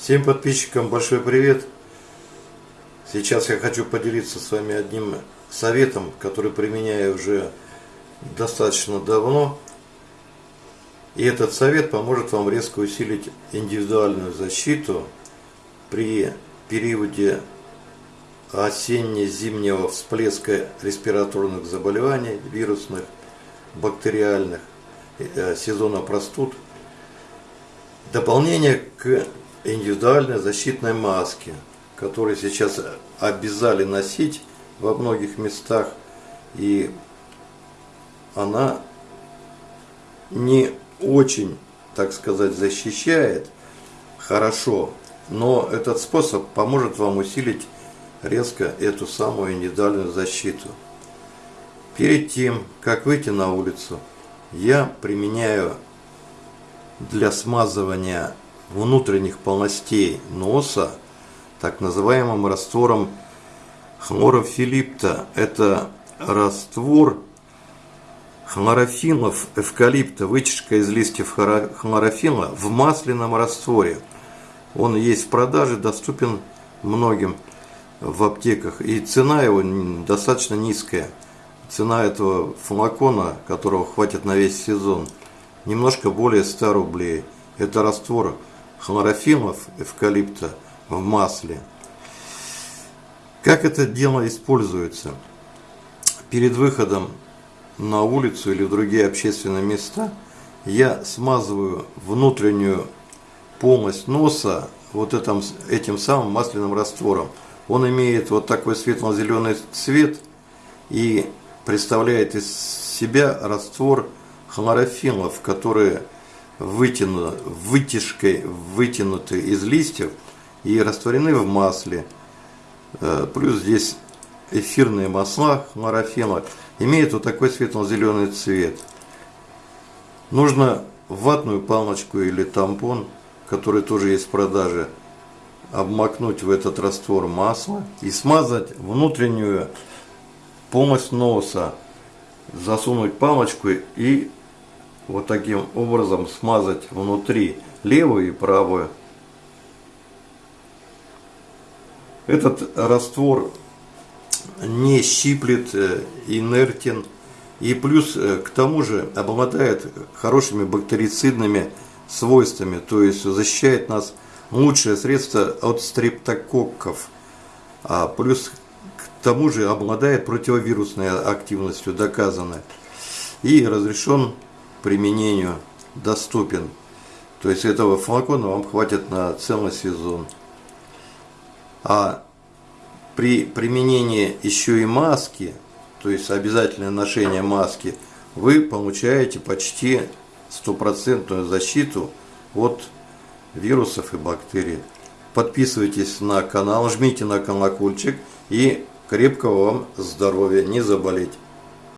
Всем подписчикам большой привет! Сейчас я хочу поделиться с вами одним советом, который применяю уже достаточно давно. И этот совет поможет вам резко усилить индивидуальную защиту при периоде осенне-зимнего всплеска респираторных заболеваний, вирусных, бактериальных, э, сезона простуд. Дополнение к индивидуальной защитной маске, которые сейчас обязали носить во многих местах. И она не очень, так сказать, защищает хорошо, но этот способ поможет вам усилить резко эту самую индивидуальную защиту. Перед тем, как выйти на улицу, я применяю для смазывания внутренних полностей носа так называемым раствором хлорофилипта. Это раствор хлорофилов эвкалипта, вытяжка из листьев хлорофила в масляном растворе. Он есть в продаже, доступен многим в аптеках. И цена его достаточно низкая. Цена этого флакона, которого хватит на весь сезон, немножко более 100 рублей. Это раствор хлорофилов эвкалипта в масле. Как это дело используется? Перед выходом на улицу или в другие общественные места я смазываю внутреннюю полость носа вот этим, этим самым масляным раствором. Он имеет вот такой светло-зеленый цвет и представляет из себя раствор хлорофилов, которые вытяну, вытяжкой вытянуты из листьев и растворены в масле. Э, плюс здесь эфирные масла хлорофила имеют вот такой светло-зеленый цвет. Нужно ватную палочку или тампон, который тоже есть в продаже, обмакнуть в этот раствор масла и смазать внутреннюю полость носа, засунуть палочку и вот таким образом смазать внутри левую и правую. Этот раствор не щиплет, э, инертен и плюс э, к тому же обладает хорошими бактерицидными свойствами, то есть защищает нас лучшее средство от стрептококков, а плюс к тому же обладает противовирусной активностью, доказанной, и разрешен применению доступен. То есть этого флакона вам хватит на целый сезон. А при применении еще и маски, то есть обязательное ношение маски, вы получаете почти стопроцентную защиту от вирусов и бактерий. Подписывайтесь на канал, жмите на колокольчик и крепкого вам здоровья, не заболеть.